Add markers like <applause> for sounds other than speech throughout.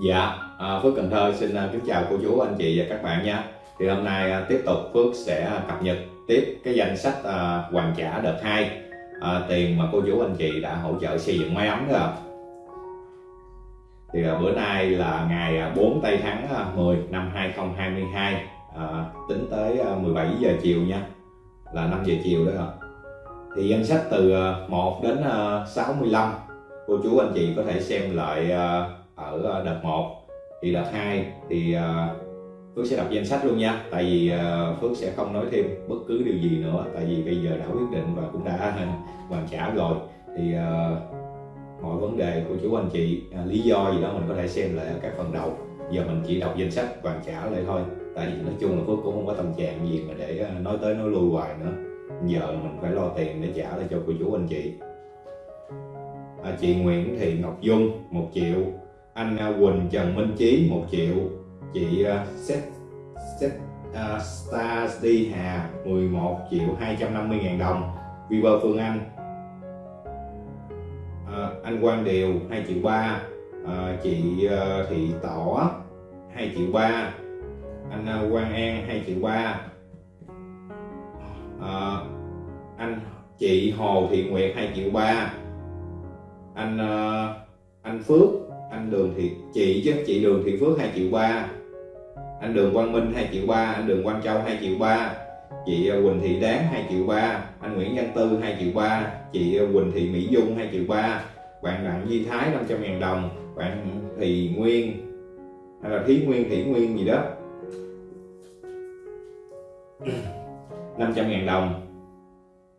Dạ, à, Phước Cần Thơ xin à, kính chào cô chú, anh chị và các bạn nha. Thì hôm nay à, tiếp tục Phước sẽ cập nhật tiếp cái danh sách à, hoàn trả đợt 2 à, tiền mà cô chú anh chị đã hỗ trợ xây dựng máy ấm đó ạ. Thì à, bữa nay là ngày à, 4 tây tháng 10 năm 2022 à, tính tới 17 giờ chiều nha. Là 5 giờ chiều đó ạ. Thì danh sách từ 1 đến 65 cô chú anh chị có thể xem lại ở ờ, đợt 1 thì đợt 2 thì ờ, Phước sẽ đọc danh sách luôn nha. Tại vì ờ, Phước sẽ không nói thêm bất cứ điều gì nữa. Tại vì bây giờ đã quyết định và cũng đã <laughs> hoàn trả rồi. Thì mọi vấn đề của chú anh chị lý do gì đó mình có thể xem lại ở các phần đầu. Giờ mình chỉ đọc danh sách hoàn trả lại thôi. Tại vì nói chung là Phước cũng không có tâm trạng gì mà để nói tới nói lui hoài nữa. Giờ mình phải lo tiền để trả lại cho cô chú anh chị. À, chị Nguyễn Thị Ngọc Dung 1 triệu anh à, Quỳnh Trần Minh Chí 1 triệu. Chị uh, Seth uh, Stars Đi Hà 11 triệu 250 ngàn đồng. Viber Phương Anh. Uh, anh Quang Điều 2 triệu 3 uh, à, chị uh, Thị Tỏ 2 triệu 3 anh uh, Quang An 2 triệu 3 uh, anh chị Hồ Thị Nguyệt 2 triệu 3 anh uh, anh Phước anh Đường Thị chị chứ chị Đường Thị Phước 2 triệu ba. Anh Đường Quang Minh 2 triệu ba anh Đường Quang Châu 2 triệu ba. Chị ờ, Quỳnh Thị Đáng 2 triệu ba. Anh Nguyễn Văn Tư 2 triệu ba. Chị ờ, Quỳnh Thị Mỹ Dung 2 triệu ba. Bạn Đặng Duy Thái 500 ngàn đồng. Bạn thì Nguyên hay là Thí Nguyên thủy Nguyên gì đó. <clears throat> 500 ngàn đồng.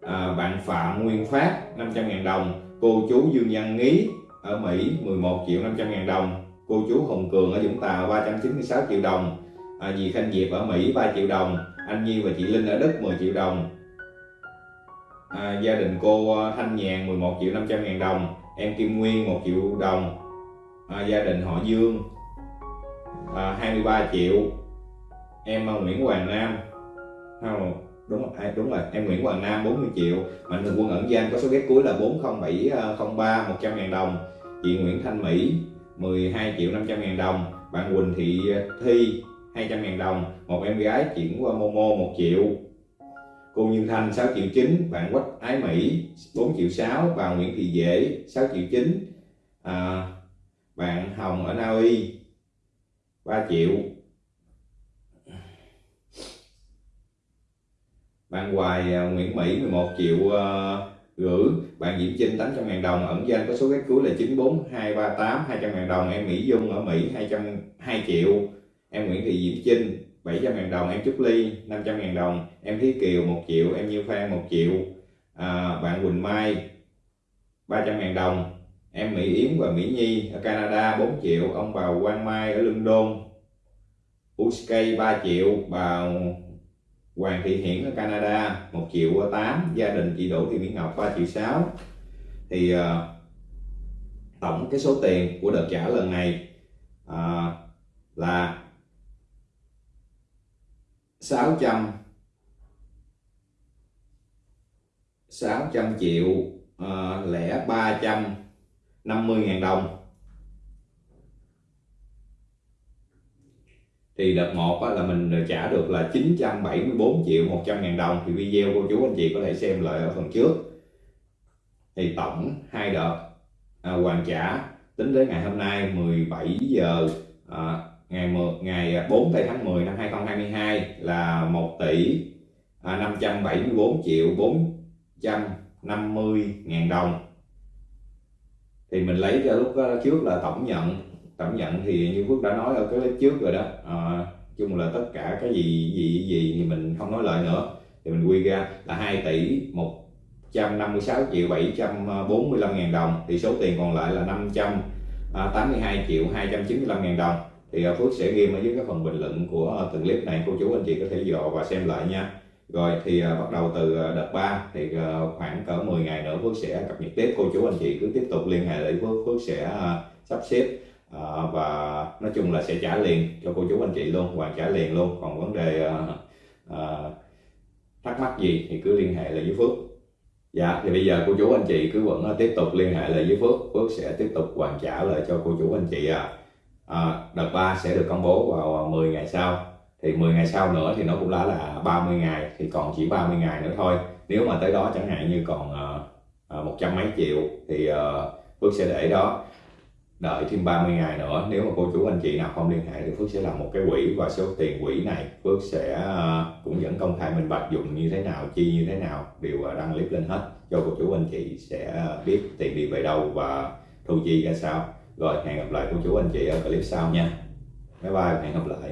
À, bạn Phạm Nguyên Phát 500 ngàn đồng. Cô chú Dương Văn Nghĩ ở Mỹ 11 triệu 500 ngàn đồng. Cô chú Hồng Cường ở Vũng Tàu 396 triệu đồng. À, dì Khanh Diệp ở Mỹ 3 triệu đồng. Anh Nhi và chị Linh ở Đức 10 triệu đồng. À, gia đình cô à, Thanh Nhàn 11 triệu 500 ngàn đồng. Em Kim Nguyên 1 triệu đồng. À, gia đình họ Dương à, 23 triệu. Em à, Nguyễn Hoàng Nam. Không đúng rồi, đúng rồi em Nguyễn Hoàng Nam 40 triệu. Mạnh Thường Quân ẩn danh có số ghét cuối là 40703 100 ngàn đồng chị Nguyễn Thanh Mỹ 12 triệu 500 ngàn đồng. Bạn Quỳnh Thị Thi 200 ngàn đồng. Một em gái chuyển qua Momo 1 triệu. Cô Như Thanh 6 triệu 9 bạn Quách Ái Mỹ 4 triệu 6 bà Nguyễn Thị Dễ 6 triệu 9 à, bạn Hồng ở Na Uy 3 triệu. Bạn Hoài à, Nguyễn Mỹ 11 triệu uh, gửi bạn Diễm Trinh 800 ngàn đồng ẩn danh có số ghét cuối là 94238 200 ngàn đồng. Em Mỹ Dung ở Mỹ 200 2 triệu. Em Nguyễn Thị Diễm Trinh 700 ngàn đồng. Em Trúc Ly 500 ngàn đồng. Em Thí Kiều 1 triệu. Em Như Phan 1 triệu. À, bạn Quỳnh Mai 300 ngàn đồng. Em Mỹ Yến và Mỹ Nhi ở Canada 4 triệu. Ông bà Quang Mai ở London USK 3 triệu. Bà Hoàng Thị Hiển ở Canada 1 triệu 8 gia đình chị Đỗ Thị Mỹ Ngọc 3 triệu 6 thì uh, tổng cái số tiền của đợt trả lần này uh, là 600 600 triệu uh, lẻ 350 ngàn đồng. Thì đợt 1 là mình trả được là 974 triệu 100 ngàn đồng. Thì video cô chú anh chị có thể xem lại ở phần trước. Thì tổng hai đợt à, hoàn trả tính đến ngày hôm nay 17 giờ à, ngày 10, ngày 4 tây tháng 10 năm 2022 là 1 tỷ à, 574 triệu 450 ngàn đồng. Thì mình lấy cho lúc trước là tổng nhận tổng nhận thì như Phước đã nói ở cái clip trước rồi đó. À, chung là tất cả cái gì gì gì thì mình không nói lại nữa. Thì mình quy ra là 2 tỷ 156 triệu 745 ngàn đồng. Thì số tiền còn lại là 582 triệu 295 ngàn đồng. Thì ờ, Phước sẽ ghi ở dưới cái phần bình luận của ờ, từng clip này. Cô chú anh chị có thể dò và xem lại nha. Rồi thì bắt đầu từ đợt 3 thì khoảng cỡ 10 ngày nữa Phước sẽ cập nhật tiếp. Cô chú anh chị cứ tiếp tục liên hệ để Phước Phước sẽ sắp xếp à, và nói chung là sẽ trả liền cho cô chú anh chị luôn hoàn trả liền luôn. Còn vấn đề à, à, thắc mắc gì thì cứ liên hệ lại với Phước. Dạ thì bây giờ cô chú anh chị cứ vẫn tiếp tục liên hệ lại với Phước. Phước sẽ tiếp tục hoàn trả lại cho cô chú anh chị à, à, đợt 3 sẽ được công bố vào 10 ngày sau. Thì 10 ngày sau nữa thì nó cũng đã là 30 ngày thì còn chỉ 30 ngày nữa thôi. Nếu mà tới đó chẳng hạn như còn uh, một trăm mấy triệu thì uh, Phước sẽ để đó đợi thêm 30 ngày nữa. Nếu mà cô chú anh chị nào không liên hệ thì Phước sẽ làm một cái quỹ và số tiền quỹ này Phước sẽ à, cũng vẫn công khai minh bạch dùng như thế nào, chi như thế nào, đều à, đăng clip lên hết cho cô chú anh chị sẽ à, biết tiền đi về đâu và thu chi ra sao. Rồi, hẹn gặp lại cô chú anh chị ở clip sau nha. Bye bye hẹn gặp lại.